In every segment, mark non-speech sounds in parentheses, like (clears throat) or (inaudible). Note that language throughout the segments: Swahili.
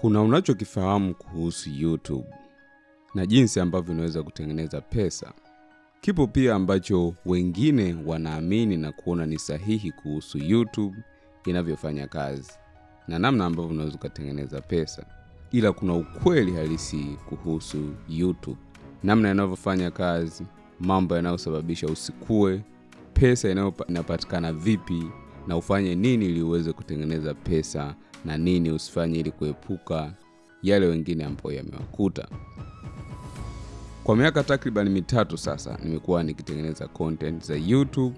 Kuna unachokifahamu kuhusu YouTube na jinsi ambavyo unaweza kutengeneza pesa. Kipo pia ambacho wengine wanaamini na kuona ni sahihi kuhusu YouTube inavyofanya kazi na namna ambavyo unaweza ukatengeneza pesa, ila kuna ukweli halisi kuhusu YouTube, namna inavyofanya kazi, mambo yanayosababisha usikue, pesa inapatikana vipi, na ufanye nini ili uweze kutengeneza pesa na nini usifanye ili kuepuka yale wengine ambayo yamewakuta. Kwa miaka takriban mitatu sasa nimekuwa nikitengeneza content za YouTube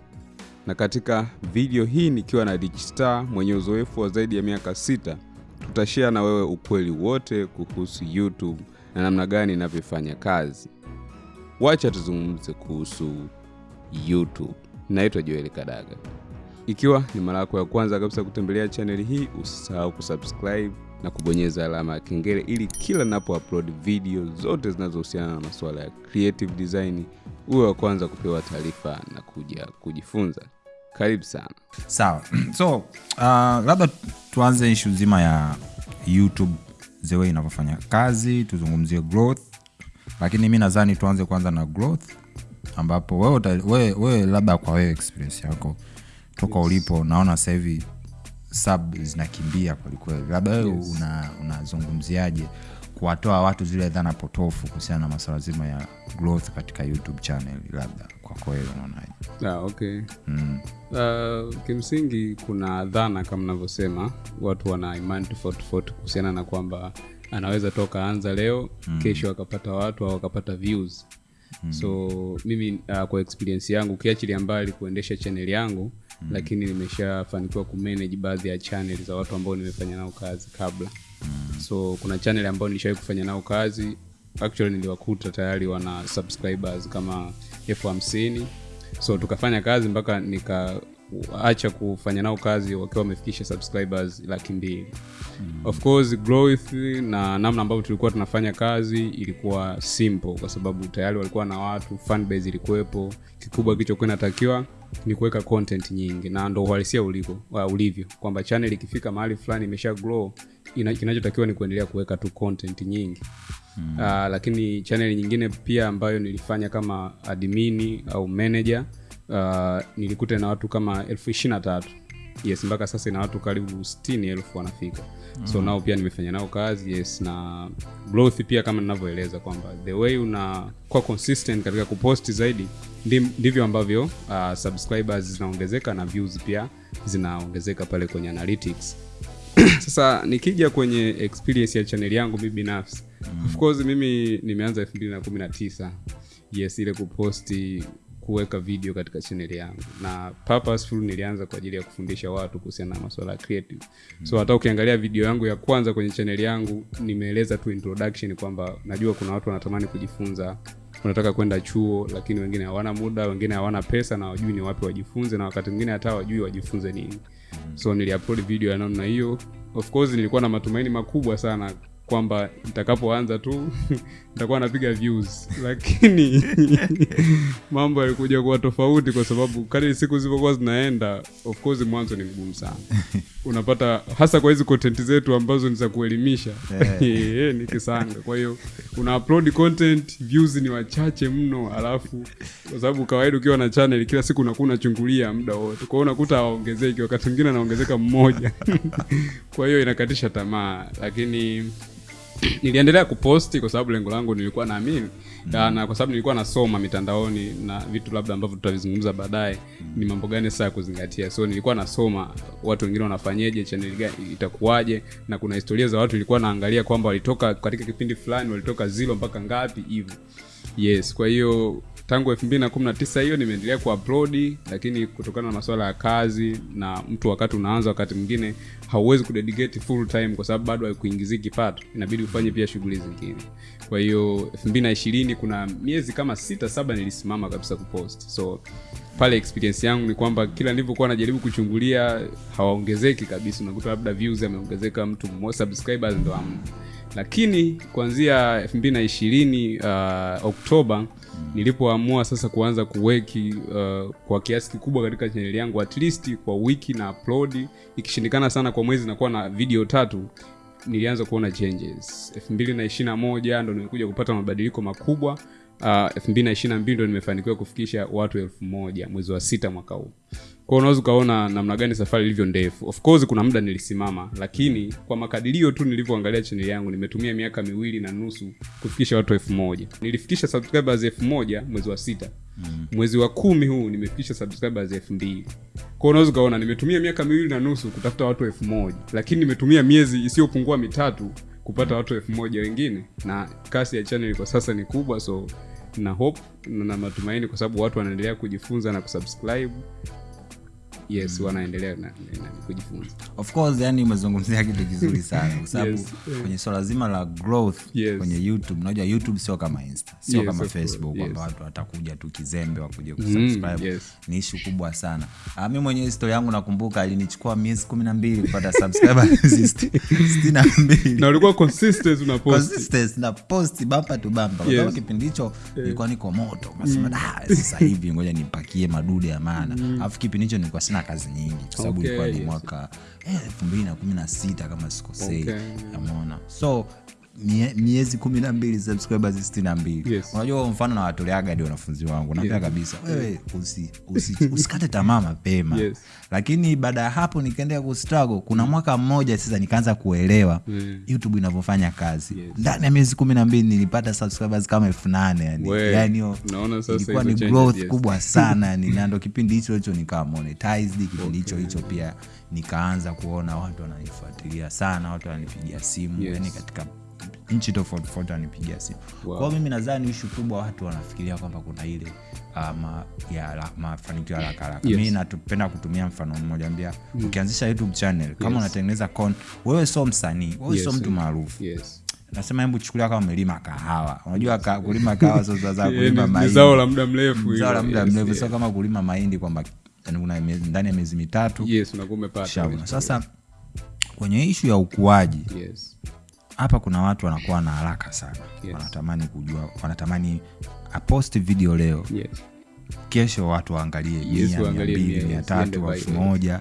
na katika video hii nikiwa na Rich Star mwenye uzoefu wa zaidi ya miaka sita, tutashare na wewe ukweli wote kuhusu YouTube na namna gani inavyofanya kazi. Wacha tuzungumze kuhusu YouTube. Naitwa Joel Kadaga. Ikiwa ni mara yako ya kwanza kabisa kutembelea chaneli hii, usisahau kusubscribe na kubonyeza alama ya kengele ili kila napo upload video zote zinazohusiana na masuala ya creative design uwe wa kwanza kupewa taarifa na kuja kujifunza. Karibu sana. sawa (clears throat) so uh, labda tuanze ishu zima ya youtube the way inavyofanya kazi tuzungumzie growth lakini mi nadhani tuanze kwanza na growth ambapo wewe, wewe, wewe labda kwa wewe experience yako toka ulipo naona sasa hivi sub zinakimbia kwelikweli labda wewe Yes. una- unazungumziaje kuwatoa watu zile dhana potofu kuhusiana na masuala zima ya growth katika youtube channel labda kwako wewe unaonaje Ah, okay. mm. Uh, kimsingi kuna dhana kama navyosema, watu wana imani tofauti tofauti kuhusiana na kwamba anaweza toka anza leo mm. kesho akapata watu au akapata views mm. so mimi uh, kwa experience yangu ukiachilia mbali kuendesha chaneli yangu mm. lakini nimeshafanikiwa kumanage baadhi ya chanel za watu ambao nimefanya nao kazi kabla mm. so kuna channel ambao nilishawai kufanya nao kazi actually niliwakuta tayari wana subscribers kama elfu hamsini so tukafanya kazi mpaka nikaacha kufanya nao kazi wakiwa wamefikisha subscribers laki mbili mm. of course growth na namna ambavyo tulikuwa tunafanya kazi ilikuwa simple kwa sababu tayari walikuwa na watu fanbase ilikuwepo kikubwa kilichokuwa inatakiwa ni kuweka content nyingi na ndo uhalisia uliko wa ulivyo kwamba channel ikifika mahali fulani imesha grow kinachotakiwa ni kuendelea kuweka tu content nyingi mm. uh, lakini channel nyingine pia ambayo nilifanya kama admini au manager uh, nilikuta na watu kama elfu ishirina tatu yes mpaka sasa ina watu karibu stini elfu wanafika mm. so nao pia nimefanya nao kazi yes na growth pia kama ninavyoeleza kwamba the way unakuwa consistent katika kuposti zaidi ndivyo ambavyo uh, subscribers zinaongezeka na views pia zinaongezeka pale kwenye analytics (clears throat) sasa nikija kwenye experience ya chaneli yangu mi binafsi mm. of course mimi nimeanza elfu mbili na kumi na tisa yes ile kuposti kuweka video katika channel yangu. Na purposeful nilianza kwa ajili ya kufundisha watu kuhusiana na masuala ya creative. Mm. so hata ukiangalia video yangu ya kwanza kwenye channel yangu nimeeleza tu introduction kwamba najua kuna watu wanatamani kujifunza. Wanataka kwenda chuo lakini wengine hawana muda wengine hawana pesa na wajui ni wapi wajifunze na wakati mwingine hata wajui wajifunze nini. So niliupload video ya namna hiyo. Of course nilikuwa na matumaini makubwa sana kwamba nitakapoanza tu (laughs) nitakuwa napiga views. Lakini (laughs) mambo yalikuja kuwa tofauti kwa sababu kadri siku zilivyokuwa zinaenda of course mwanzo ni mgumu sana. (laughs) Unapata hasa kwa hizi content zetu ambazo ni za kuelimisha. Eh, ni kisanga. Kwa hiyo una upload content views ni wachache mno alafu kwa sababu kawaida ukiwa na channel kila siku unakuwa unachungulia muda wote. Kwa hiyo unakuta hawaongezeki wakati mwingine anaongezeka mmoja. Kwa hiyo inakatisha tamaa lakini niliendelea kuposti kwa sababu lengo langu nilikuwa naamini mm. na kwa sababu nilikuwa nasoma mitandaoni na vitu labda ambavyo tutavizungumza baadaye mm. ni mambo gani sasa ya kuzingatia so nilikuwa nasoma watu wengine wanafanyeje chaneli gani itakuwaje na kuna historia za watu nilikuwa naangalia kwamba walitoka katika kipindi fulani walitoka zilo mpaka ngapi hivyo yes kwa hiyo tangu elfu mbili na kumi na tisa hiyo nimeendelea kuupload lakini kutokana na masuala ya kazi na mtu wakati unaanza wakati mwingine hauwezi kudedicate full time kwa sababu bado haikuingizii kipato. Inabidi ufanye pia shughuli zingine. Kwa hiyo elfu mbili na ishirini kuna miezi kama sita saba nilisimama kabisa kupost. So pale experience yangu ni kwamba kila nilivyokuwa najaribu kuchungulia hawaongezeki kabisa. Unakuta labda views ameongezeka mtu subscribers ndo amna lakini kuanzia elfu mbili na ishirini uh, oktoba nilipoamua sasa kuanza kuweki uh, kwa kiasi kikubwa katika chaneli yangu at least kwa wiki na upload. Ikishindikana sana kwa mwezi nakuwa na video tatu nilianza kuona changes. Elfu mbili na ishiri na moja ndo nimekuja kupata mabadiliko makubwa elfu mbili na ishiri na mbili ndo nimefanikiwa kufikisha watu elfu moja mwezi wa sita mwaka huu. Kwao unaweza ukaona namna gani safari ilivyo ndefu. Of course kuna muda nilisimama lakini kwa makadirio tu nilivyoangalia chaneli yangu nimetumia miaka miwili na nusu kufikisha watu elfu moja. Nilifikisha subscribers elfu moja mwezi wa sita. Mm. mwezi wa kumi huu nimefikisha subscribers elfu mbili. Kwao unaweza ukaona nimetumia miaka miwili na nusu kutafuta watu elfu moja. Lakini nimetumia miezi isiyopungua mitatu kupata watu elfu moja wengine. Na kasi ya channel kwa sasa ni kubwa so na hope na matumaini kwa sababu watu wanaendelea kujifunza na kusubscribe yes mm. wanaendelea na, na, na kujifunza. Of course yani umezungumzia kitu kizuri (laughs) sana kwa sababu Yes, kwenye swala zima la growth Yes. kwenye youtube unajua youtube sio kama insta sio Yes, kama facebook kwamba yes. watu watakuja tu kizembe wakuja kusubscribe. mm, yes. ni ishu kubwa sana. Ah, mi mwenyewe historia yangu nakumbuka ilinichukua miezi kumi na mbili kupata subscribers. (laughs) Sitini na mbili. Na ulikuwa consistent una post. Consistency na post bamba tu bamba kwa sababu kipindi hicho nilikuwa niko moto. Unasema "Ah, sasa hivi ngoja nipakie madude ya maana. Alafu kipindi hicho nilikuwa sina kazi nyingi kwa sababu Okay, ilikuwa ni yes. mwaka eh, elfu mbili na kumi na sita kama sikosei Okay. amona so mie- miezi kumi na mbili subscribers sitini na mbili Yes. unajua mfano nawatoleaga di wanafunzi wangu naambia kabisa wewe usi, usi, usikate tamaa mapema Yes. lakini baada ya hapo nikaendelea kustruggle kuna mwaka mmoja sasa nikaanza kuelewa Mm. youtube inavyofanya kazi Yes. ndani ya miezi kumi na mbili nilipata subscribers kama elfu nane yani. Ilikuwa ni growth yes. kubwa sana yani (laughs) na ndo kipindi hicho hicho nikawa monetized kipindi hicho okay. hicho pia nikaanza kuona watu wananifuatilia sana watu wananipigia simu Yes. yani katika nchi tofauti tofauti wananipigia simu. Wow. kwao mimi nadhani ishu kubwa watu wanafikiria kwamba kuna ile uh, ma, ya la- mafanikio haraka haraka. Yes. mi napenda kutumia mfano mmoja ambia ukianzisha youtube channel kama Yes. unatengeneza con wewe sio msanii wewe Yes, sio mtu maarufu. Yes. Nasema hebu chukulia kama umelima kahawa. Unajua ka, kulima kahawa sio sasa Yeah, (laughs) kulima mahindi. zao la muda mrefu zao la muda mrefu. Yes. sio kama kulima mahindi kwamba yani una miezi- ndani ya miezi mitatu. Yes unakuwa umepata. Sasa kwenye ishu ya ukuaji yes hapa kuna watu wanakuwa na haraka sana Yes. wanatamani kujua wanatamani aposti video leo yes kesho watu waangalie yes mia, mia tatu elfu moja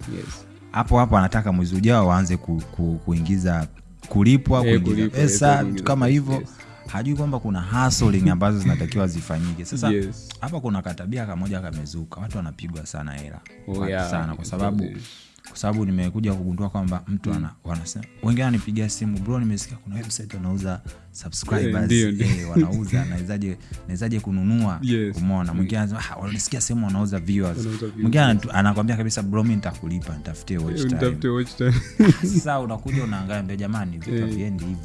hapo hapo anataka mwezi ujao waanze ku, ku, kuingiza kulipwa hey, kuingiza kulipwa, pesa kama hivyo yes. hajui kwamba kuna hustling (laughs) ambazo zinatakiwa zifanyike sasa hapa Yes. kuna katabia kamoja kamezuka watu wanapigwa sana hela Oh, yeah. sana kwa sababu. Kwa sababu nimekuja kugundua kwamba mtu ana wanasema wengine ananipigia simu bro nimesikia kuna website wanauza subscribers ndio. eh, wanauza (laughs) nawezaje nawezaje kununua Yes. umeona mwingine anasema ah, sehemu wanauza viewers mwingine anakwambia kabisa bro mi nitakulipa nitafutie watch time Nitafute watch time. (laughs) sasa unakuja unaangalia jamani vitu Eh,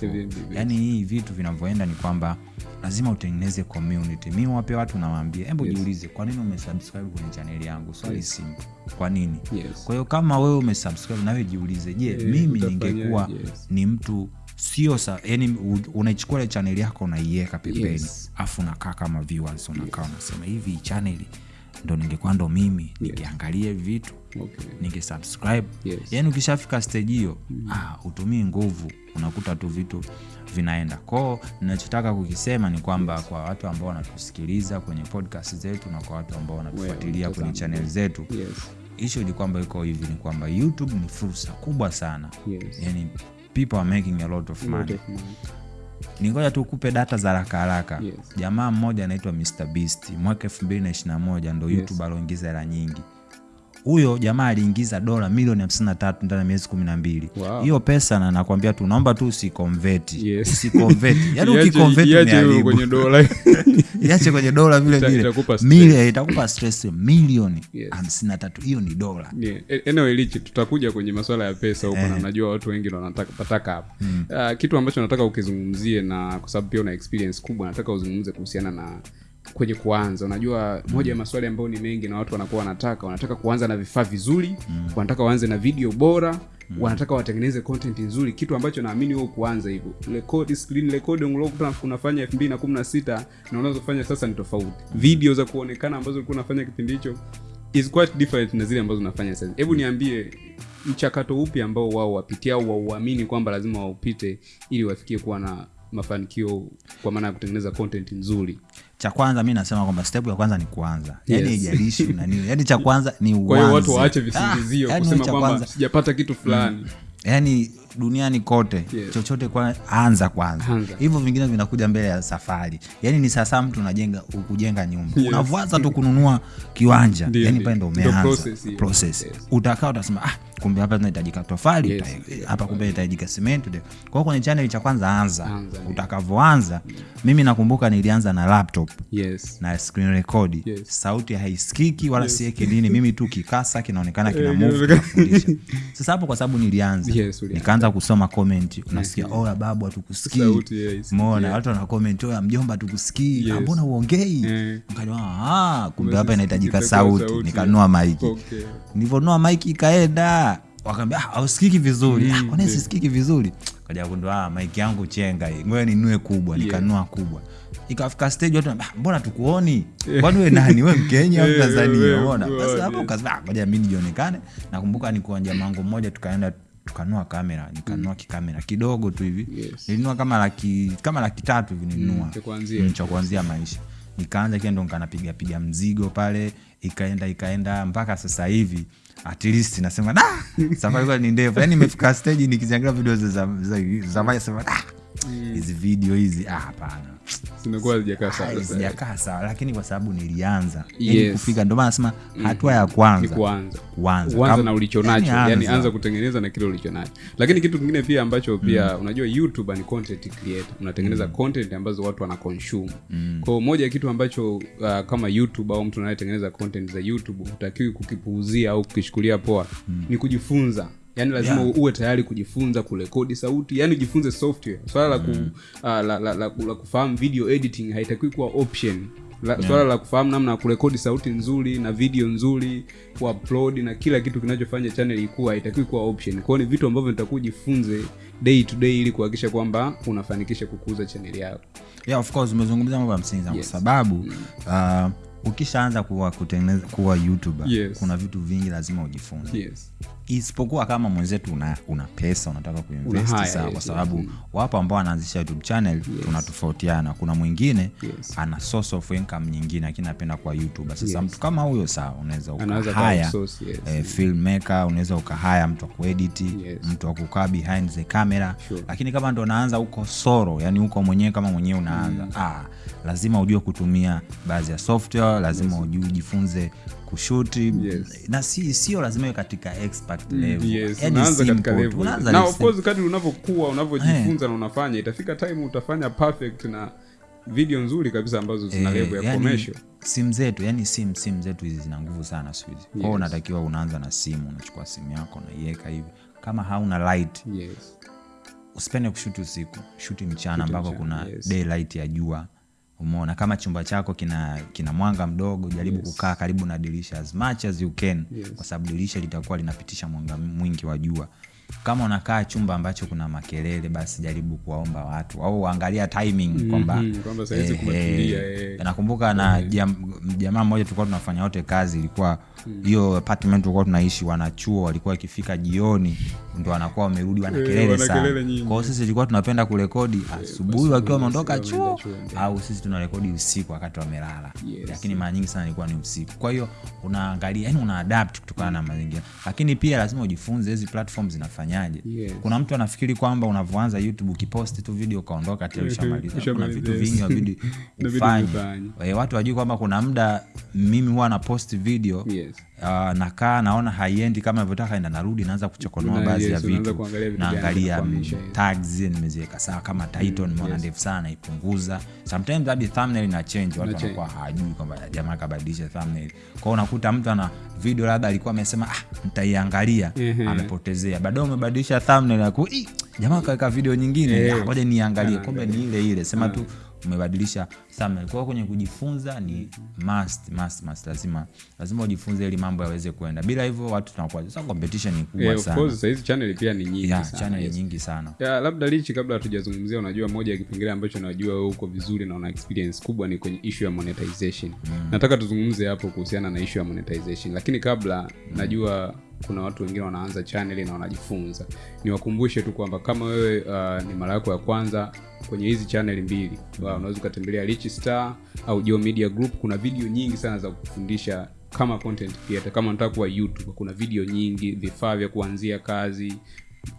hivyo yaani hii vitu vinavyoenda ni kwamba lazima utengeneze community mi wape watu nawaambia hebu Yes. jiulize kwa nini umesubscribe kwenye chaneli yangu swali simple kwa nini Yes. kwa hiyo kama wewe umesubscribe nawe jiulize je yeah, mimi ningekuwa Yes. ni mtu sio sa yani unaichukua ile chaneli yako unaiweka pembeni Yes. afu unakaa kama viewers unakaa yes. unasema hivi chaneli ndo ningekuwa ndo mimi ningeangalia hivi vitu Okay. ningesubscribe Yes. yani ukishafika stage hiyo mm. ah, utumii nguvu unakuta tu vitu vinaenda koo ninachotaka kukisema ni kwamba yes. kwa watu ambao wanatusikiliza kwenye podcast zetu na kwa watu ambao wanatufuatilia kwenye channel chanel zetu Yes. ishu ni kwamba iko hivi ni kwamba youtube ni fursa kubwa sana Yes. yani people are making a lot of money. ningoja tu kupe data za haraka haraka. Yes. jamaa mmoja anaitwa mr beast. Mwaka 221 ndo Yes. youtube aloingiza hela nyingi huyo jamaa aliingiza dola milioni 53 ndani ya miezi 12 Wow. hiyo pesa na nakwambia tu naomba tu usikonveti. Yes. usikonveti. (laughs) Yaani ukikonveti ni kwenye dola. (laughs) Iache kwenye dola vile vile. Milioni itakupa stress milioni Yes. 53 hiyo ni dola. Yeah. Anyway, Lichi, tutakuja kwenye masuala ya pesa huko na najua watu wengi ndo wanataka pataka hapa uh, kitu ambacho nataka ukizungumzie na kwa sababu pia una experience kubwa nataka uzungumze kuhusiana na kwenye kuanza. Unajua moja ya maswali ambayo ni mengi na watu wanakuwa wanataka wanataka kuanza na vifaa vizuri wanataka waanze na video bora wanataka watengeneze content nzuri kitu ambacho naamini wewe kuanza hivyo. Record screen recording uliokuwa unafanya 2016 na unazofanya sasa ni tofauti. Video za kuonekana ambazo ulikuwa unafanya kipindi hicho is quite different na zile ambazo unafanya sasa hebu niambie mchakato upi ambao wao wapitia au wauamini kwamba lazima waupite ili wafikie kuwa na mafanikio kwa maana ya kutengeneza content nzuri cha kwanza mi nasema kwamba step ya kwanza ni kuanza. Yani Yes. nini. Yani cha (laughs) kwanza ni kwa hiyo watu uanze. waache visingizio Ah, yani kusema kwamba sijapata kitu fulani. Yaani duniani kote Yes. chochote kwa anza kwanza. Anza. hivyo vingine vinakuja mbele ya safari. Yani ni sasa mtu unajenga kujenga nyumba. Yes. unavwaza tu kununua kiwanja. Ndio, yani pale ndo umeanza. process Yes. utakaa utasema ah, kumbe hapa tunahitajika tofali. Yes. uta- hapa kumbe inahitajika simenti uta- kwa hiyo kwenye channel cha kwanza anza, Anza, utakavyoanza yeah. mimi nakumbuka nilianza na laptop. Yes. Na screen record. Yes. sauti haisikiki wala yes. sieke nini. Mimi tu kikasa kinaonekana kina (laughs) Eh, move sasa hapo kwa sababu nilianza. Yes, ulianza. Nikaanza kusoma comment unasikia oya babu hatukusikii. Mona watu wana comment oya mjomba hatukusikii. Yes. "Ah, mbona uongei yeah. nikajua ah, kumbe hapa inahitajika sauti. nikanua maiki Okay. nivonua maiki ikaenda wakaambia ah, ausikiki vizuri. Mm, ah, sisikiki vizuri? Kaja kundua ah, maiki yangu chenga hii. Ngoja ninue kubwa Yeah. nikanua kubwa. Ikafika stage watu "Ah, mbona tukuoni kwani we nani? We mkenya au tanzania yeah, basi hapo ukasema "Ah, ngoja mi nijionekane nakumbuka nikuwa mango mmoja tukaenda tukanua kamera nikanua mm. kikamera kidogo tu hivi Yes. ilinua kama laki kama laki tatu hivi kuanzia. Mm, cha kuanzia maisha nikaanza kia ndo nkanapigapiga mzigo pale ikaenda ikaenda mpaka sasa hivi at least nasema da safari ni ndefu yani imefika stage nikiziangira video za sema da hizi mm. video hizi ah hapana zimekuwa hazijakaa Ah, sawa sasa. sijakaa sawa lakini kwa sababu nilianza yani Yes. kufika ndio maana nasema hatua ya kwanza kwanza kuanza kuanza uanza na ulichonacho yani yani, anza. kutengeneza na kile ulichonacho lakini kitu kingine pia ambacho pia unajua youtube ni content creator unatengeneza mm. content ambazo watu wana consume mm. kwa moja ya kitu ambacho uh, kama youtube au mtu anayetengeneza content za youtube hutakiwi kukipuuzia au kukishukulia poa mm. ni kujifunza yaani lazima Yeah. uwe tayari kujifunza kurekodi sauti. Yani ujifunze software. Swala la, ku, uh, la, la, la, la, la kufahamu video editing haitakiwi kuwa option. La, swala la kufahamu namna ya kurekodi sauti nzuri na video nzuri kuupload na kila kitu kinachofanya channel ikuwa haitakiwi kuwa option. Kwao ni vitu ambavyo nitakuwa ujifunze day to day ili kuhakikisha kwamba unafanikisha kukuza channel yako. Yeah, of course umezungumza mambo ya msingi sana Yes. kwa sababu uh, ukishaanza kuwa kutengeneza kuwa youtuber Yes. kuna vitu vingi lazima ujifunze. Yes isipokuwa kama mwenzetu una, una pesa unataka kuinvest Una kwa sababu wapo ambao wanaanzisha youtube channel yes. tunatofautiana kuna mwingine Yes. ana source of income nyingine lakini anapenda kwa youtuber sasa Yes. mtu kama huyo saa unaweza ukahaya yes. eh, filmmaker unaweza ukahaya mtu wa kuediti Yes. mtu wa kukaa behind the camera Sure. lakini kama ndo unaanza huko soro yani huko mwenyewe kama mwenyewe unaanza mm. ah, lazima ujue kutumia baadhi ya software lazima yes. ujue ujifunze kushuti Yes. na si sio lazima katika expert level. Yes unaanza katika level. na of course kadri unavyokuwa unavyojifunza na unafanya itafika time utafanya perfect na video nzuri kabisa ambazo zina Eh, level ya yani, commercial. simu zetu yani sim simu zetu hizi zina nguvu sana siku hizi. Kwao unatakiwa unaanza na simu unachukua simu yako unaiweka hivi. Kama hauna light yes. usipende kushuti usiku. Shuti mchana Shuti ambako mchana, kuna yes. daylight ya jua umeona kama chumba chako kina kina mwanga mdogo jaribu Yes. kukaa karibu na dirisha as much as you can Yes. kwa sababu dirisha litakuwa linapitisha mwanga mwingi wa jua kama unakaa chumba ambacho kuna makelele basi jaribu kuwaomba watu au angalia timing kwamba Mhm, kwamba saizi eh, kumetulia, eh, eh. nakumbuka na jam, jamaa mmoja tulikuwa tunafanya wote kazi ilikuwa hiyo mm. apartment tulikuwa tunaishi wanachuo walikuwa wakifika jioni ndo wanakuwa wamerudi wana Eh, kelele sana. kwao sisi tulikuwa tunapenda kurekodi asubuhi wakiwa wameondoka chuo au sisi tunarekodi usiku wakati wamelala. Yes. lakini mara nyingi sana ilikuwa ni usiku. Kwa hiyo unaangalia yani una adapt kutokana na mazingira. Lakini pia lazima ujifunze hizi platform zinafanyaje. Yes. kuna mtu anafikiri kwamba unavyoanza youtube ukiposti tu video ukaondoka tena (laughs) ushamaliza. Kuna vitu vingi wabidi (laughs) ufanye. Eh, watu wajui kwamba kuna muda mimi huwa na post video Yes. Uh, nakaa naona haiendi kama navyotaka enda narudi naanza kuchokonoa baadhi yes, ya vitu. naangalia tags nimeziweka sawa kama title nimeona yes. ndefu sana naipunguza. Sometimes hadi thumbnail ina change watu wanakuwa hawajui kwamba jamaa kabadilisha thumbnail. Kwao unakuta mtu ana video labda alikuwa amesema ah, nitaiangalia. Ehe. amepotezea. Baadaye umebadilisha thumbnail aku "Ih, jamaa kaweka video nyingine. Ngoja yeah. niangalie. Ah, kumbe ni ile ile. Sema tu umebadilisha thumbnail. Kwa kwenye kujifunza ni must, must, must. lazima lazima ujifunze ili mambo yaweze kuenda bila hivyo watu tunakuwa sasa competition ni kubwa yeah, sana. of course hizi channel pia ni nyingi yeah, sana, channel yes. nyingi sana Yeah, labda lichi kabla hatujazungumzia unajua moja ya kipengele ambacho najua wewe uko vizuri na una experience kubwa ni kwenye issue ya monetization Mm. nataka tuzungumze hapo kuhusiana na issue ya monetization lakini kabla mm. najua kuna watu wengine wanaanza chaneli na wanajifunza. Niwakumbushe tu kwamba kama wewe uh, ni mara yako ya kwanza kwenye hizi chaneli mbili uh, unaweza ukatembelea rich star au Geo media group. Kuna video nyingi sana za kufundisha kama content creator. Kama unataka kuwa youtube kuna video nyingi vifaa vya kuanzia kazi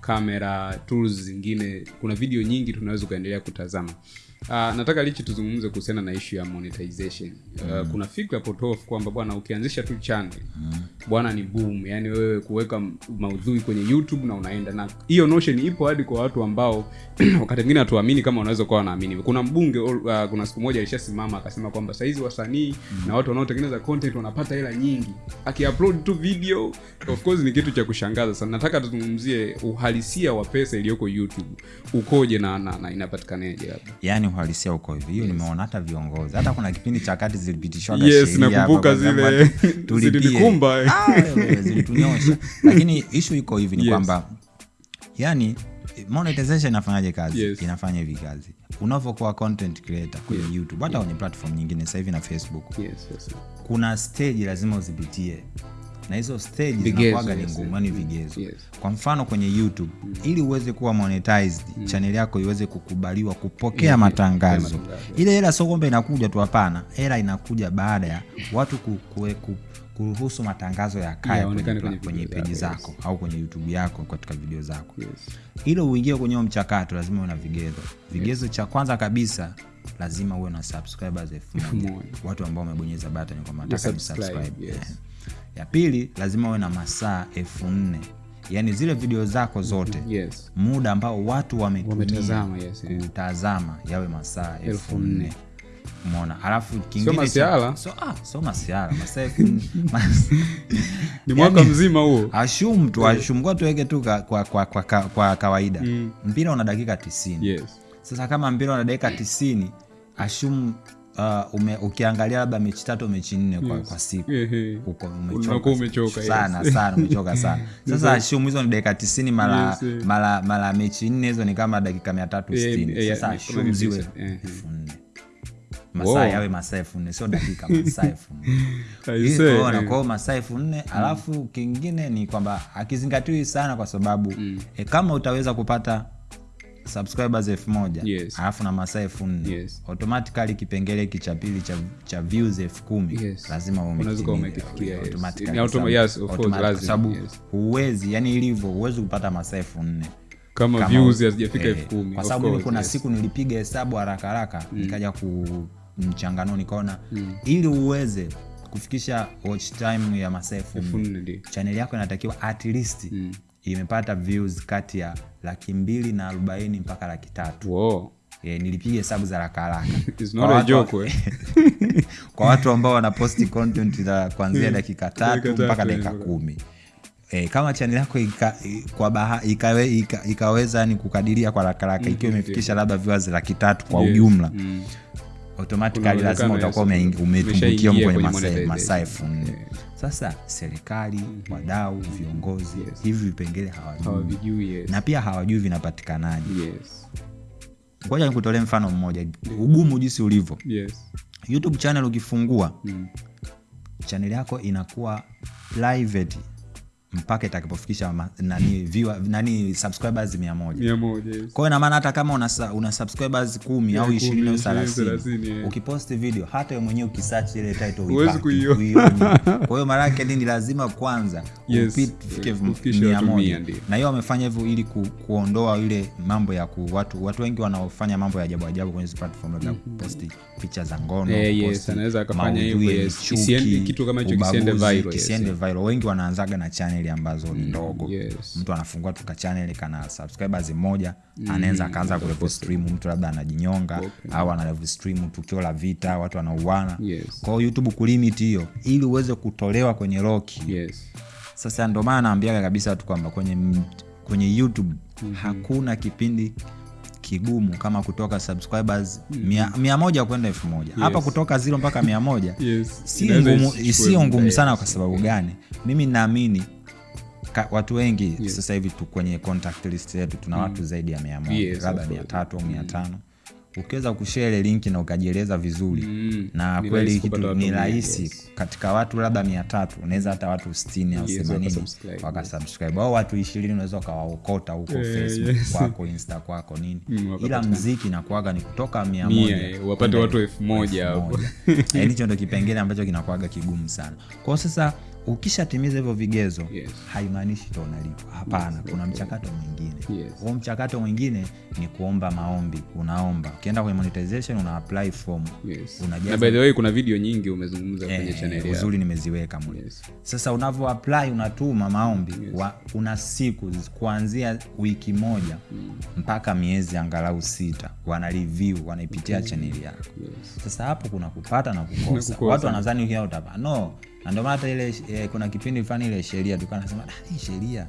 kamera tools zingine. Kuna video nyingi tunaweza ukaendelea kutazama Uh, nataka lichi tuzungumze kuhusiana na ishu ya monetization. Uh, mm. kuna fikra potofu kwamba bwana ukianzisha tu channel bwana ni boom. Yani wewe kuweka maudhui kwenye youtube na unaenda. Na hiyo notion ipo hadi kwa watu ambao (clears throat) wakati mwingine hatuamini kama unaweza kuwa wanaamini. Kuna mbunge uh, kuna siku moja alishasimama akasema kwamba sahizi wasanii mm. na watu wanaotengeneza content wanapata hela nyingi. Akiupload tu video of course ni kitu cha kushangaza sana. Nataka tuzungumzie uhalisia wa pesa iliyoko youtube. Ukoje na, na, na inapatikanaje labda yaani uhalisia uko hivi hiyo nimeona hata viongozi hata kuna kipindi cha kati zilipitishwaga Yes, nakumbuka zile tulikumba (laughs) zilinikumba. Ah, zilitunyosha (laughs) lakini ishu iko hivi ni Yes. kwamba yani monetization inafanyaje kazi Yes. inafanya hivi kazi unavyokuwa content creator kwenye yes. youtube hata kwenye yes. platform nyingine sasa hivi na facebook yes, yes, yes. kuna stage lazima uzipitie na hizo stage zinakuwaga ni ngumu yani vigezo Yes. kwa mfano kwenye youtube mm. ili uweze kuwa monetized mm. channel yako iweze kukubaliwa kupokea Yeah, matangazo yeah, ile hela sio kwamba inakuja tu hapana hela inakuja baada ya watu ku, ku, ku, kuruhusu matangazo ya kaya yeah, kwenye, kwenye kwenye peji zako, yes. au kwenye youtube yako katika video zako Yes. ili uingie kwenye mchakato lazima uwe na vigezo vigezo cha kwanza kabisa lazima uwe na subscribers (laughs) elfu moja watu ambao wamebonyeza button kwamba mataka nataka ni subscribe, subscribe yes. Eh. Ya pili lazima uwe na masaa elfu nne. Yaani zile video zako zote Yes. muda ambao watu Wametazama, yes, yeah. kutazama yawe masaa elfu nne. mona alafu kingine cha- masiara. so, ah, so masiara masaa (laughs) (laughs) ni mwaka Yani- mzima huo. ashum tu ashum kwa tuweke tu kwa, kwa, kwa, kwa, kwa kawaida. Mm. mpira una dakika tisini. Yes. sasa kama mpira una dakika tisini ashum uh, ume, ukiangalia labda mechi tatu mechi nne kwa, kwa siku huko uko umechoka umechoka, yes. sana sana umechoka (laughs) sana. Sasa ashum hizo ni dakika tisini mara Yes, eh. mara mara mechi nne hizo ni kama dakika mia tatu Eh, sitini. eh, sasa eh, ziwe elfu nne masaa Wow. yawe masaa elfu nne sio dakika (laughs) masaa elfu nne. Kuona, eh. kwa masaa elfu nne. Alafu kingine ni kwamba akizingatiwi sana kwa sababu mm. e, kama utaweza kupata subscribers elfu moja Yes. alafu na masaa elfu nne Yes. automatically kipengele hiki cha pili cha, cha views elfu kumi Yes. lazima uwe Unaweza umekifikia, automatically, Ni automa- sababu- yes, of course, lazima, kwa sababu yes. huwezi yani ilivyo huwezi kupata masaa elfu nne kama kama views hazijafika eh, elfu kumi kwa sababu kuna yes. siku nilipiga hesabu haraka haraka nikaja ku mchangano nikaona ili uweze kufikisha watch time ya masaa elfu nne chaneli yako inatakiwa at least imepata views kati ya laki mbili na arobaini mpaka laki tatu Wow. e, nilipiga hesabu za haraka haraka (laughs) Kwa watu- eh. (laughs) kwa watu ambao wanaposti content za kuanzia dakika tatu mpaka eh, dakika kumi E, kama chaneli yako ika, i- kwa baha, ikawe, ika, ikaweza ni kukadiria kwa rakaraka ikiwa imefikisha labda viewers laki tatu kwa Yes. ujumla Mm. Automatically Kuna lazima utakuwa ume- umetumbukia kwenye masaa- elfu nne Yeah. sasa serikali wadau viongozi Yes. hivi vipengele hawajui yes. na pia hawajui vinapatikanaji yes. ngoja nikutolee mfano mmoja ugumu jinsi ulivyo yes. youtube channel ukifungua Mm. chaneli yako inakuwa private mpaka itakapofikisha nani, viewer, nani subscribers mia moja mia moja yes. kwa hiyo inamaana hata kama una, una subscribers kumi au ishirini au thelathini yeah. ukiposti video hata we mwenyewe ukisearch ile title Huwezi kuiona. kwa hiyo mara yake nini lazima kwanza Yes, ufike mia moja. na hiyo wamefanya hivyo ili ku, kuondoa ile mambo ya ku, watu watu wengi wanaofanya mambo ya ajabu ajabu kwenye hizi platform labda kuposti picha za ngono Eh, yes, anaweza akafanya hivyo, yes. kitu kama hicho kisiende viral, kisiende yes, viral. wengi wanaanzaga na chaneli ambazo ni ndogo yes. mtu anafungua tu kachaneli kana subscribers moja anaweza akaanza kulevo stream mtu labda anajinyonga okay. au analevo stream tukio la vita watu wanauana Yes. kwao youtube kulimit hiyo ili uweze kutolewa kwenye roki yes. sasa ndio maana naambiaga kabisa watu kwamba kwenye, kwenye youtube mm-hmm. hakuna kipindi kigumu kama kutoka subscribers mia, mia moja kwenda elfu moja yes. hapa kutoka zero mpaka mia moja Yes. sio ngumu sana kwa sababu gani mimi naamini ka- watu wengi yeah. sasa hivi tu kwenye contact list yetu tuna watu zaidi ya mia moja Yes, labda mia tatu au mia tano. Ukiweza kushare ile linki na ukajieleza vizuri Mm, na ni kweli kitu ni rahisi yes. katika watu labda mia tatu unaweza hata watu sitini au themanini wakasubscribe, au watu ishirini unaweza ukawaokota huko yeah, facebook yes. kwako insta kwako nini. Mm, ila mziki nakuaga ni kutoka mia mojawapate moja eh, wapate watu elfu moja hapo. Yaani (laughs) hicho ndo kipengele ambacho kinakuaga kigumu sana. Kwao sasa ukishatimiza hivyo vigezo Yes. haimaanishi to unalipwa hapana kuna mchakato mwingine. Yes. huo mchakato mwingine ni kuomba maombi. Unaomba. Ukienda kwenye monetization una apply form. Yes. unajaza- by the way kuna video nyingi umezungumza kwenye Eh, channel yako. uzuri nimeziweka mwe Yes. sasa unavyo apply unatuma maombi wa, una siku kuanzia wiki moja mm. mpaka miezi angalau sita. Wana review wanaipitia chaneli yako. Yes. sasa hapo kuna kupata na (laughs) kukosa. watu wanadhani hiyo utapa no na ndio maana hata ile eh, kuna kipindi fulani ile sheria tulikuwa nasema ah, hii sheria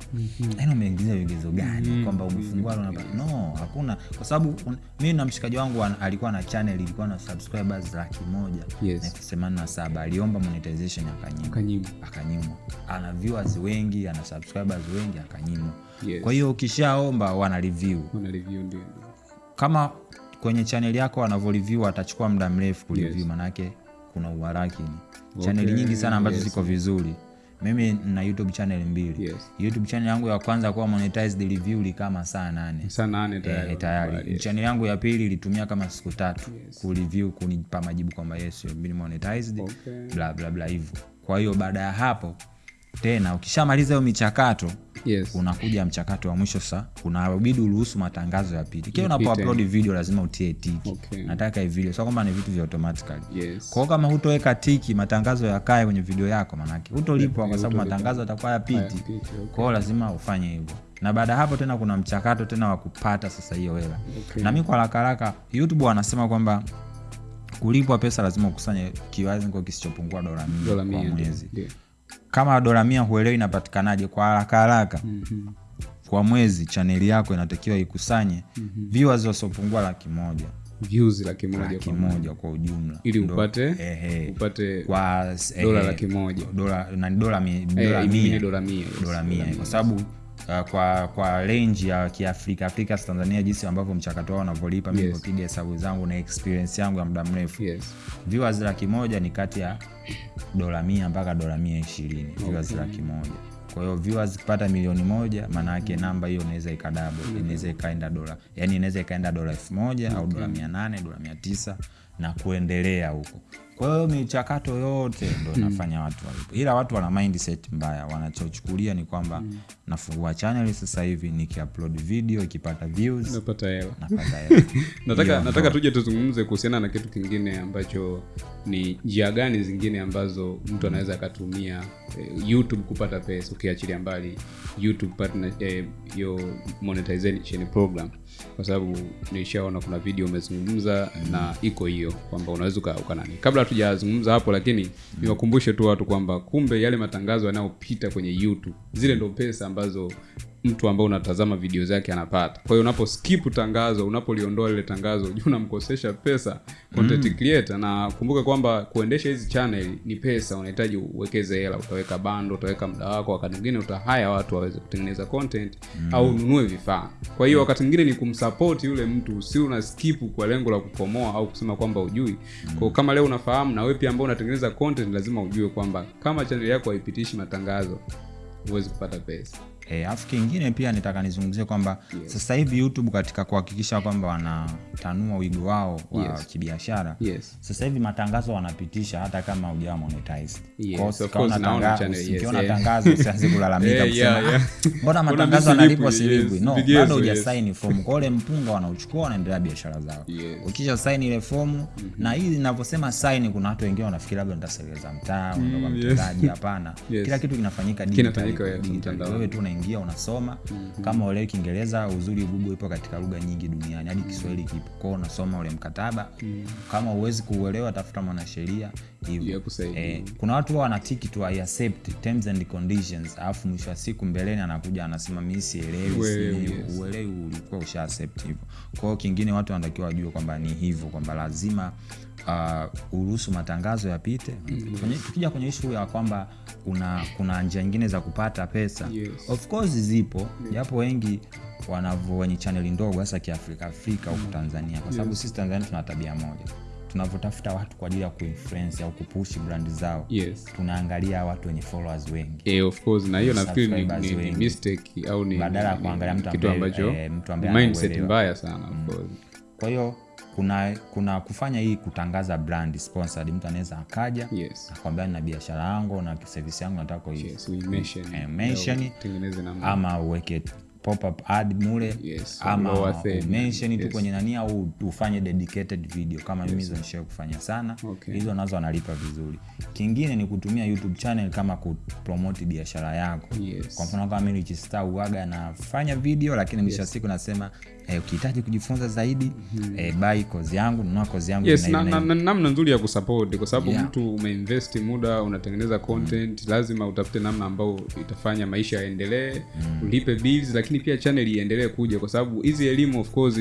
aina umeingiza vigezo gani mm-hmm. kwamba umefungua mm-hmm. no hakuna kwa sababu mimi na mshikaji wangu an- alikuwa na channel ilikuwa na subscribers laki moja Yes. na elfu themanini na saba aliomba monetization akanyimwa akanyimwa akanyimwa ana viewers wengi ana subscribers wengi akanyimwa Yes. kwa hiyo ukishaomba wana review Wana review ndio kama kwenye chaneli yako wanavyoreview atachukua muda mrefu kureview Yes. manake kuna uharakini chaneli nyingi sana ambazo yes. ziko vizuri mimi na youtube channel mbili Yes. youtube channel yangu ya kwanza kuwa monetized review likama saa nane saa nane tayari e, tayari Yes. channel yangu ya pili ilitumia kama siku tatu Yes. kureview kunipa majibu kwamba yes monetized Okay. bla bla bla hivyo kwa hiyo baada ya hapo tena ukishamaliza hiyo michakato yes. unakuja mchakato wa mwisho sa unabidi uruhusu matangazo ya kila Yapite. unapo upload video lazima utie tiki Okay. nataka hii video sio kwamba ni vitu vya automatically Yes. kwao kama hutoweka tiki matangazo yakae kwenye video yako manake hutolipwa kwa sababu matangazo yatakuwa yapiti okay. kwao lazima ufanye hivyo na baada ya hapo tena kuna mchakato tena wa kupata sasa hiyo hela Okay. na mi kwa haraka haraka youtube wanasema kwamba kulipwa pesa lazima ukusanye kiwango kisichopungua dola mia kwa mwezi Ndio. Kama dola mia huelewi inapatikanaje kwa haraka haraka. Mhm. kwa mwezi chaneli yako inatakiwa ikusanye viewers wasiopungua laki moja. Views laki moja laki kwa moja kwa ujumla. Ili upate upate kwa eh, dola laki moja. dola na dola mi- eh, dola I mia. dola mia dola mia. Kwa sababu uh, kwa kwa range ya kiafrika afrika tanzania jinsi ambavyo mchakato wao unavyolipa Yes. mipiga hesabu zangu na experience yangu ya muda mrefu yes. viewers laki moja ni kati ya dola mia mpaka dola mia ishirini okay. viewers laki moja kwa hiyo viewers kupata milioni moja maana yake namba hiyo inaweza ikadabo inaweza ikaenda dola yani inaweza ikaenda dola elfu moja okay. au dola mia nane dola mia tisa na kuendelea huko kwa hiyo michakato yote ndo nafanya watu walipo. Ila watu wana mindset mbaya wanachochukulia ni kwamba nafungua channel sasa hivi nikiupload video ikipata views napata hela. napata (laughs) hela. Nataka tuje tuzungumze kuhusiana na kitu kingine ambacho ni njia gani zingine ambazo mtu anaweza akatumia eh, youtube kupata pesa ukiachilia mbali youtube partner eh, yo monetization program kwa sababu nishaona kuna video umezungumza mm. na iko hiyo kwamba unaweza uka- ukanani kabla hatujazungumza hapo lakini niwakumbushe tu watu kwamba kumbe yale matangazo yanayopita kwenye youtube zile ndo pesa ambazo mtu ambao unatazama video zake anapata kwa hiyo unapo skip tangazo unapoliondoa lile tangazo (laughs) juu unamkosesha pesa content mm. creator na kumbuka kwamba kuendesha hizi channel ni pesa unahitaji uwekeze hela utaweka bando utaweka muda wako wakati mwingine utahaya watu waweze kutengeneza content mm. au ununue vifaa kwa hiyo wakati mwingine ni kumsupport yule mtu si una skip kwa lengo la kukomoa au kusema kwamba ujui kwa kama leo unafahamu na wewe pia ambao unatengeneza content lazima ujue kwamba kama chaneli yako haipitishi matangazo huwezi kupata pesa E, afu kingine pia nitaka nizungumzie kwamba Yes. sasa hivi youtube katika kuhakikisha kwamba wanatanua wigo wao wa Yes. kibiashara yes sasa hivi matangazo wanapitisha hata kama ujawa monetized Yes, ukiona course, naona tanga- channel, yes, yeah. tangazo usianze (laughs) kulalamika Yeah, kusema yeah, yeah. "Ah, mbona matangazo analipwa yanalipwa silipwi?" silipwi Yes, no bado yes. hujasaini fomu kwa ule mpunga wanauchukua wanaendelea biashara zao Yes. ukisha saini ile fomu mm -hmm. na hii inavyosema saini kuna watu wengine wanafikiri labda ntaseleza mtaa mm, yes. mtendaji hapana (laughs) Yes. kila kitu kinafanyika Kinafanyika, digitally, mtandaoni. wewe tu unaingia unasoma. Mm -hmm. kama uelewi kiingereza uzuri google ipo katika lugha nyingi duniani. Hadi kiswahili kipo. Kwao unasoma ule mkataba. Mm -hmm. kama uwezi kuuelewa tafuta mwanasheria hivyo eh, kuna watu huwa wanatiki tu I accept terms and conditions. Alafu mwisho wa siku mbeleni anakuja anasema mi sielewi uelewi ulikuwa usha accept hivyo. Kwao kingine watu wanatakiwa wajue kwamba ni hivyo kwamba lazima uh, uruhusu matangazo yapite. Mm. tukija kwenye ishu ya kwamba kuna kuna njia nyingine za kupata pesa Yes. of course zipo. Japo wengi wanavo wenye chaneli ndogo hasa kiafrika afrika huku mm. tanzania. Kwa sababu yes. sisi tanzania tuna tabia moja. Tunavyotafuta watu kwa ajili ya kuinfluence au kupushi brandi zao. Yes. Tunaangalia watu wenye followers wengi. Eh, of course na hiyo nafikiri ni, ni, ni mistake au ni Badala ya kuangalia mtu ambaye, eh, mtu ambaye mindset mbaya sana of course. Kwa hiyo kuna kuna kufanya hii kutangaza brand sponsored mtu anaweza akaja yes. akwambia na biashara yangu na service yangu nataka yes mention Eh, ama uweke pop-up ad mule Yes, ama mention tu yes. kwenye nani au ufanye dedicated video kama yes. mimi hizo nishai kufanya sana. Okay. hizo nazo analipa vizuri. Kingine ni kutumia youtube channel kama kupromoti biashara yako. Yes. kwa mfano kama mimi Richstar uaga nafanya video lakini mwisho wa siku nasema eh, ukihitaji kujifunza zaidi mm -hmm. eh, bai kozi yangu nunua kozi yangu yes namna na na- na nzuri ya kusupport kwa sababu Yeah. mtu umeinvest muda unatengeneza content lazima utafute namna ambayo itafanya maisha yaendelee mm -hmm. ulipe bills lakini pia chaneli iendelee kuja kwa sababu hizi elimu of course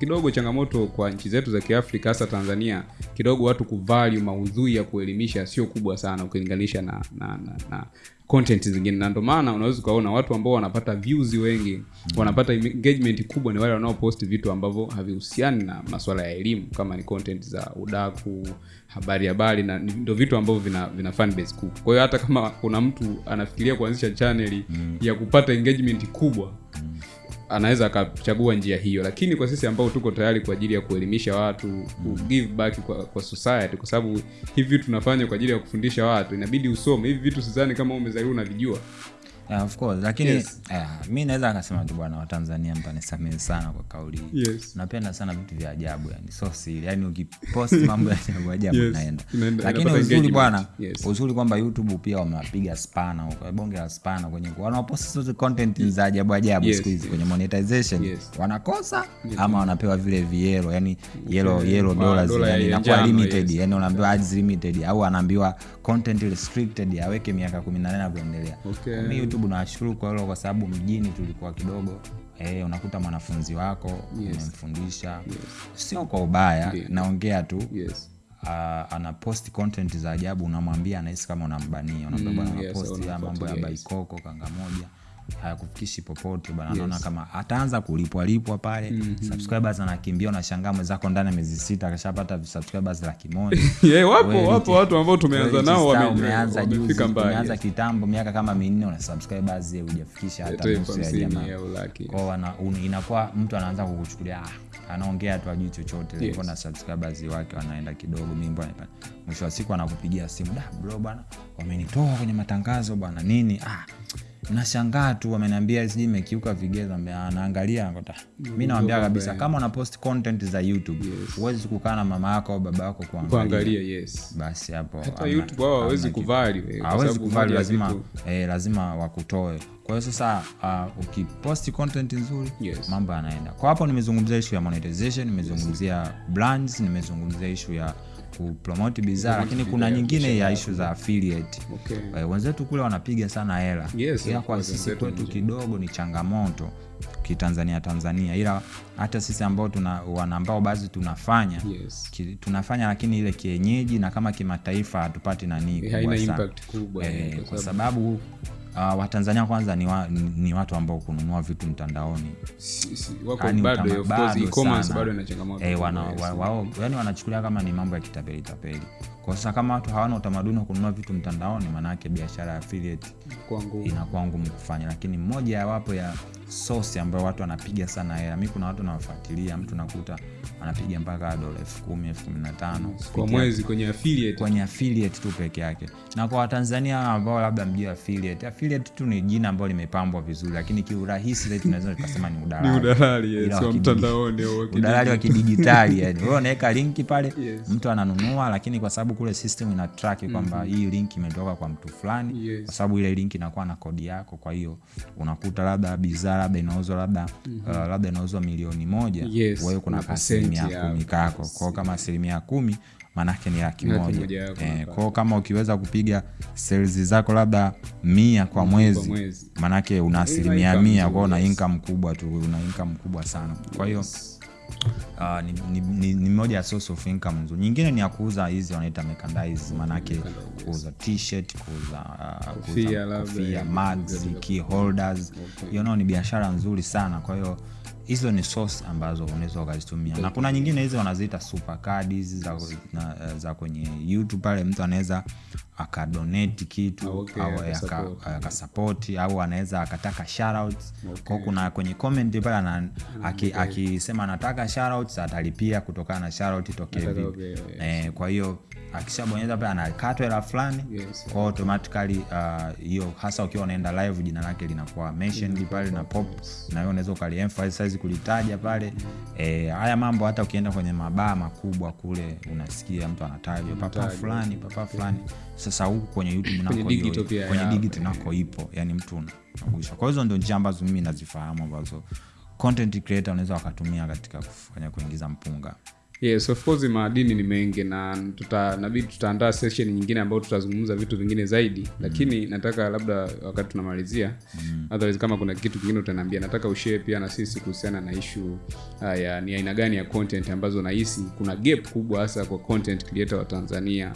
kidogo changamoto kwa nchi zetu za kiafrika hasa tanzania kidogo watu kuvalu maudhui ya kuelimisha sio kubwa sana ukilinganisha na, na, na, na content zingine na ndo maana unaweza ukaona watu ambao wanapata views wengi mm. wanapata engagement kubwa ni wale wanaopost vitu ambavyo havihusiani na maswala ya elimu kama ni content za udaku habari habari na ndo vitu ambavyo vina, vina fan base kubwa kwa hiyo hata kama kuna mtu anafikiria kuanzisha chaneli ya kupata engagement kubwa anaweza akachagua njia hiyo. Lakini kwa sisi ambao tuko tayari kwa ajili ya kuelimisha watu ku give back kwa, kwa society kwa sababu hivi vitu tunafanya kwa ajili ya kufundisha watu inabidi usome. Hivi vitu sizani kama umezaliwa unavijua Yeah, of course. Lakini Yes. yeah, mi naweza akasema tu bwana watanzania mtanisamehe sana kwa kauli hii. Yes. Napenda sana vitu vya ajabu yani so siri yani ukipost (laughs) mambo ya ajabu ajabu Yes, naenda lakini uzuri bwana Yes. uzuri kwamba youtube pia wamewapiga spana huko, bonge la spana kwenye wanaopost zote content za ajabu ajabu Yes, siku hizi kwenye monetization. Yes. wanakosa yes. ama wanapewa vile viero yani yelo yelo Wow, dollars yani ya inakuwa limited yani unaambiwa ads limited au anaambiwa content restricted aweke miaka 18 na kuendelea Okay. Mimi youtube nawashukuru kwa hilo kwa sababu mjini tulikuwa kidogo eh, unakuta mwanafunzi wako Yes. umemfundisha. Sio kwa ubaya yeah. naongea tu. Yes. Uh, ana post content za ajabu unamwambia anahisi kama unambania unaambia Mm, yes, mambo ya baikoko kanga moja hayakufikishi popote bana yes. naona kama ataanza kulipwalipwa pale. Subscribers anakimbia unashangaa mwenzako ndani ya miezi sita akashapata subscribers laki moja. (laughs) Yeah, wapo Wewe wapo watu ambao tumeanza nao juzi yes. kitambo miaka kama minne una subscribers eh, hujafikisha hata nusu ya jamaa. inakuwa mtu anaanza kukuchukulia ah, anaongea tu ajui chochote. Yes. na subscribers wake wanaenda kidogo mimbo mwisho wa siku anakupigia simu da bro bwana wamenitoa kwenye matangazo bwana nini? Ah nashangaa tu wameniambia sijui imekiuka vigezo anaangalia "Ah, naangalia. Mi nawambia kabisa kama una post content za youtube huwezi Yes. kukaa na mama yako au baba yako kuangalia. Yes. Basi hapo hawawezi kuvali lazima eh, lazima wakutoe. Kwa hiyo sasa uh, ukiposti content nzuri Yes. mambo yanaenda. Kwa hapo nimezungumzia ishu ya monetization nimezungumzia brands nimezungumzia ishu ya kupromoti bidhaa lakini kuna nyingine ya ishu za affiliate. Okay. uh, wenzetu kule wanapiga sana hela. Yes, ila kwa sisi kwetu kidogo ni changamoto kitanzania tanzania. Ila hata sisi ambao tuna wana ambao baadhi tunafanya yes. ki, tunafanya lakini ile kienyeji na kama kimataifa hatupati nanii Eh, kubwa sana. Eh, eh, kwa sababu uh, watanzania kwanza ni, wa, ni, watu ambao kununua vitu mtandaoni. Si- si- Yaani ina changamoto Eh, wao, yani wanachukulia kama ni mambo ya kitapeli tapeli kwa sasa kama watu hawana utamaduni wa kununua vitu mtandaoni maanaake biashara ya affiliate inakuwa ngumu. kufanya. Lakini moja ya wapo ya sosi ambayo watu wanapiga sana hela mi kuna watu nawafuatilia mtu nakuta anapiga mpaka dola elfu kumi elfu kumi na tano. Kwa mwezi kwenye affiliate. Kwenye affiliate tu peke yake. Na kwa watanzania ambao labda mjia affiliate affiliate tu ni jina ambalo limepambwa vizuri lakini kiurahisi zaidi tunaweza tukasema ni ni udalali (laughs) udalali yes, wakidigi- mtandaoni au udalali wa kidijitali yani. (laughs) Wewe unaweka linki pale Yes. mtu ananunua lakini kwa sababu kule system ina track kwamba hii link imetoka kwa mtu fulani Yes. kwa sababu ile link inakuwa na kodi yako kwa hiyo unakuta labda bidhaa labda inauzwa labda mm -hmm. uh, labda inauzwa milioni moja Yes, wewe kuna asilimia kumi kako kwao kama asilimia kumi maanake ni laki moja eh, kwao kama ukiweza kupiga sales zako labda mia kwa mwezi mwezi. maanake una asilimia mia kwao una yes. income kubwa tu una income kubwa sana kwa hiyo Uh, ni, ni, ni, ni moja ya source of income nzuri. Nyingine ni ya kuuza hizi wanaita merchandise maanake Merchandise, kuuza t-shirt kuuza uh, Kofia kofia mugs key holders. Okay. hiyo nao ni biashara nzuri sana. Kwa hiyo hizo ni source ambazo unaweza ukazitumia. Na kuna nyingine hizi wanaziita super cards hizi za, na, za kwenye youtube pale mtu anaweza akadonate kitu Ah, okay, au akasapoti au anaweza akataka shoutouts. Kwao kuna kwenye comment pale ana- aki- akisema anataka shoutouts atalipia kutokana na shoutout itokee vipi. okay, yes. eh, kwa hiyo akishabonyeza pale anakatwa hela fulani Yes. kwa automatically uh, hasa ukiwa unaenda live jina lake linakuwa mentioned pale na pop yes. na hiyo unaweza ukaliemphasize kulitaja pale. Eh, haya mambo hata ukienda kwenye mabaa makubwa kule unasikia mtu anatajwa papa fulani papa fulani sasa huku kwenye youtube nako pia kwenye digit nako ipo yani mtu unakuisha kwa hizo ndio njia ambazo mimi nazifahamu ambazo content creator unaweza wakatumia katika kufanya kuingiza mpunga. Yes of course maadini ni mengi na tuta nabidi tutaandaa session nyingine ambayo tutazungumza vitu vingine zaidi. Mm. lakini nataka labda wakati tunamalizia otherwise kama kuna kitu kingine utaniambia nataka ushare pia na sisi kuhusiana na ishu uh, ya ni aina gani ya content ambazo nahisi kuna gap kubwa hasa kwa content creator wa tanzania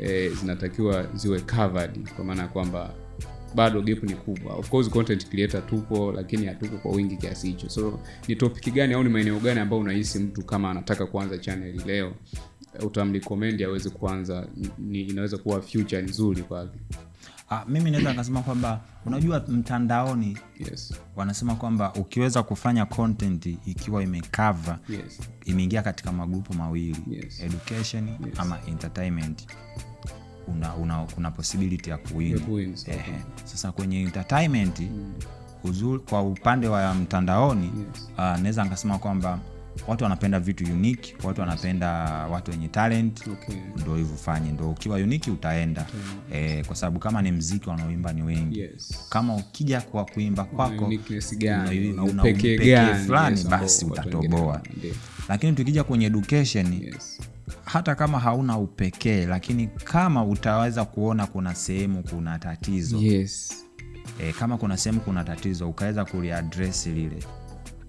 eh, zinatakiwa ziwe covered kwa maana ya kwamba bado gap ni kubwa. Of course content creator tupo lakini hatuko kwa wingi kiasi hicho. So ni topic gani au ni maeneo gani ambayo unahisi mtu kama anataka kuanza channel leo? Utamrecommend aweze kuanza ni, inaweza kuwa future nzuri kwake ah, mimi naweza nikasema kwamba unajua mtandaoni yes wanasema kwamba ukiweza kufanya content ikiwa imekava yes imeingia katika magrupu mawili Yes. education yes. ama entertainment una, una, kuna possibility ya kuwin kuwin, sasa kwenye entertainment mm. uzuri, kwa upande wa mtandaoni Yes. uh, naweza nikasema kwamba watu wanapenda vitu unique watu wanapenda watu wenye talent. Okay. Ndo hivyo fanye ndo ukiwa uniki utaenda. Okay. eh, kwa sababu kama ni mziki wanaoimba ni wengi. Yes. Kama ukija kwa kuimba kwako una- upekee fulani, yes, basi utatoboa. lakini tukija kwenye education yes. hata kama hauna upekee lakini kama utaweza kuona kuna sehemu kuna tatizo. Yes. E, kama kuna sehemu kuna tatizo ukaweza kuliadresi lile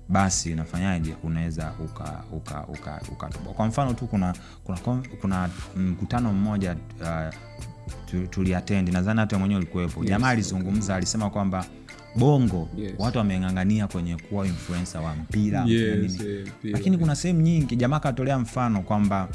basi unafanyaje unaweza uka, uka, uka, uka, kwa mfano tu kuna kuna, kuna mkutano mmoja uh, tu- tuliatendi. Nadhani hata mwenyewe ulikuwepo. Yes. jamaa alizungumza alisema kwamba bongo Yes. watu wameng'ang'ania kwenye kuwa influensa wa mpira yes, yes lakini kuna sehemu nyingi jamaa katolea mfano kwamba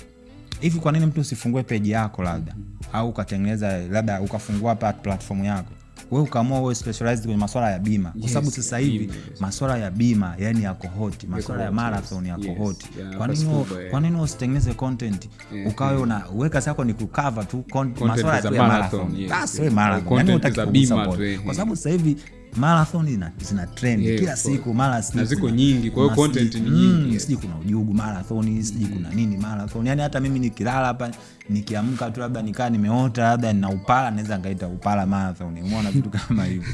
hivi kwa nini mtu usifungue peji yako labda? Mm -hmm. au ukatengeneza labda ukafungua platform yako we ukaamua uwe specialized kwenye maswala ya bima. Kwa Yes, sababu sasa hivi bima, yes. maswala ya bima yani yako hoti maswala ya marathon yako Yes, hoti yana kwa nini kwa nini usitengeneze content? Yeah, ukawe una weka zako ni kucover tu masuala ya marathon, marathon. yes, basi marathon. Yani content hutaki za kugusa bima point. tu, eh. kwa sababu sasa hivi marathon zina, zina trend Yeah, kila siku mara ziko nyingi, kwa hiyo content ni nyingi, mm, yes. sijui kuna ujugu marathon sijui kuna nini marathon. Yani hata mimi nikilala hapa nikiamka tu labda nikaa nimeota labda nina upala naweza ngaita upala marathon. Umeona vitu (laughs) kama hivyo.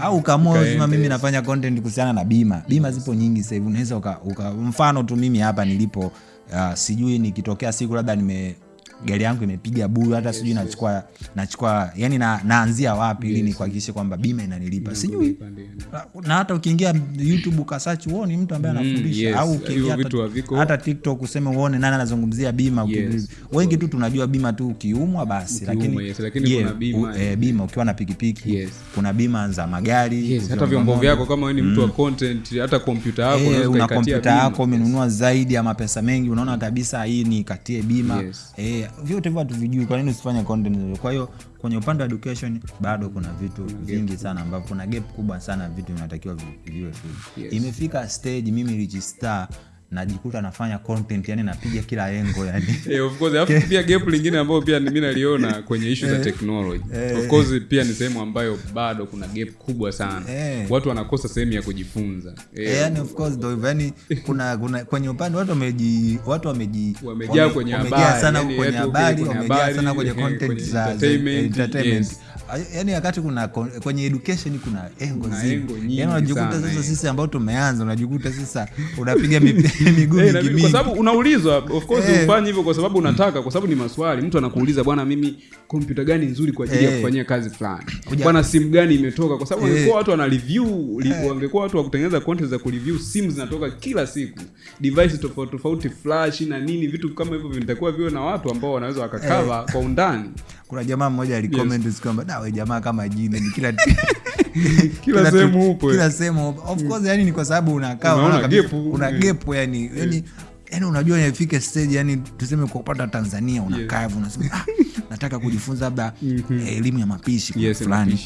Au kama uzima mimi nafanya content kuhusiana na bima. Bima zipo nyingi sasa hivi. Unaweza uka, uka, mfano tu mimi hapa nilipo uh, sijui nikitokea siku labda nime gari yangu imepiga buru hata sijui nachukua nachukua yani na, naanzia wapi ili nikuhakikishe kwamba bima inanilipa. Sijui. na hata ukiingia youtube ukasachi uone mtu ambaye anafundisha. mm, yes. au ukiingia hata, hata tiktok useme uone nani anazungumzia bima Yes, wengi tu tunajua bima tu ukiumwa basi Ukiumwa, lakini, yes, lakini yeah, kuna bima, u- e, bima. ukiwa na pikipiki Yes. kuna bima za magari yes, hata vyombo vyako kama ni mtu wa content hata kompyuta yako e, una kompyuta yako umenunua zaidi ya mapesa mengi unaona kabisa hii ni katie bima. Yes. eh, vyote hivyo hatuvijui kwa nini usifanye content hizo? kwa hiyo kwenye upande wa education bado kuna vitu vingi gap. sana ambavyo kuna gap kubwa sana vitu vinatakiwa vi- viwe Yes. imefika stage mimi register najikuta nafanya content yani napiga kila engo yani hey, (laughs) of course alafu pia gap lingine ambayo pia mi naliona kwenye ishu za technology of course pia ni sehemu ambayo bado kuna gap kubwa sana Eh. watu wanakosa sehemu ya kujifunza hey. Eh, yani of course ndio yani kuna kuna kwenye upande watu wameji watu wameji Wamejaa wame- kwenye wamejaa habari, sana yani kwenye habari wamejaa sana kwenye eh, content kwenye za entertainment, entertainment yes. yani wakati kuna kwenye education kuna engo Kuna zi- engo nyingi yani unajikuta sasa eh. sisi ambao tumeanza unajikuta sasa unapiga mi- (laughs) (laughs) miguu Eh, mingi kwa sababu unaulizwa of course hey. ufanye hivyo kwa sababu unataka kwa sababu ni maswali. Mtu anakuuliza bwana mimi kompyuta gani nzuri kwa ajili ya Eh. kufanyia kazi fulani? Bwana simu gani imetoka? Kwa sababu Eh. wangekuwa watu wana review wangekuwa watu wa kutengeneza content za kureview simu zinatoka kila siku. Device tofauti tofauti flash na nini vitu kama hivyo vinatakiwa viwe na watu ambao wanaweza wakakava kwa undani. Kuna jamaa mmoja alikomenti yes. kwamba dawe jamaa kama jini ni kila (laughs) (laughs) Kila sehemu upo, kila sehemu. Of course yani ni kwa sababu unakaa kabisa, gepu. una Mm. gepu yani yani yani unajua nifike stage yani tuseme kwa upande wa tanzania unakaa yeah. unasema ah, (laughs) nataka kujifunza labda eh, elimu ya mapishi Yes, fulani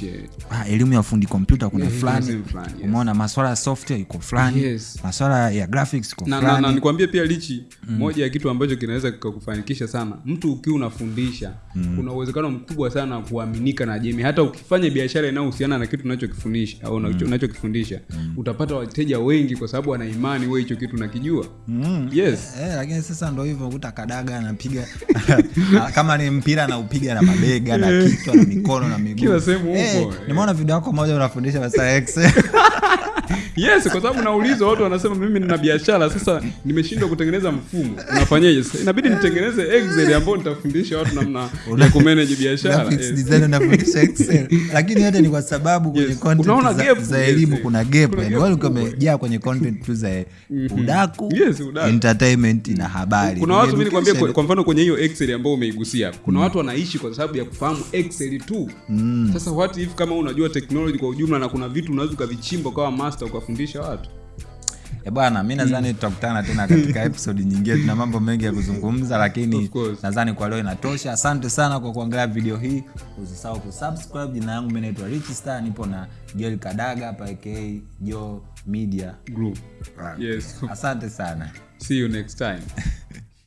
ah, elimu ya fundi kompyuta kuna Yeah, fulani yes. umeona maswala ya software iko fulani Yes. maswala ya graphics iko na, na, na fulani nikwambie pia lichi mm. moja ya kitu ambacho kinaweza kikakufanikisha sana mtu ukiwa unafundisha mm. kuna uwezekano mkubwa sana kuaminika na jamii hata ukifanya biashara inayohusiana na kitu unachokifundisha au mm. unachokifundisha utapata wateja wengi kwa sababu wana imani wewe hicho kitu unakijua yes Eh, lakini sasa ndo hivyo kuta kadaga anapiga (laughs) kama ni mpira anaupiga na mabega na kichwa na mikono na miguu Kila sehemu huko Eh, eh. nimeona video yako moja unafundisha masaa (laughs) Excel. Yes kwa sababu naulizwa watu wanasema mimi nina biashara sasa nimeshindwa kutengeneza mfumo. Unafanyaje sasa inabidi nitengeneze excel ambao nitafundisha watu namna ya kumanage biashara. Lakini yote ni kwa sababu kwenye Yes. content Unaona za, gap, za elimu yes. kuna gap yani wale umejaa kwenye content tu za udaku Yes, udaku. entertainment na habari. Kuna watu mi nikwambia kwa, kwa mfano kwenye hiyo excel ambayo umeigusia kuna watu wanaishi kwa sababu ya kufahamu excel tu. Sasa what if kama unajua technology kwa ujumla na kuna vitu unaweza ukavichimba ukawa master ukafundisha watu Eh, bwana mi nadhani tutakutana tena katika (laughs) episodi nyingine. Tuna mambo mengi ya kuzungumza lakini nazani nadhani kwa leo inatosha. Asante sana kwa kuangalia video hii. Usisahau kusubscribe. Jina yangu mi naitwa rich star. Nipo na joel kadaga pak jo media group. Yes. Asante sana. See you next time (laughs)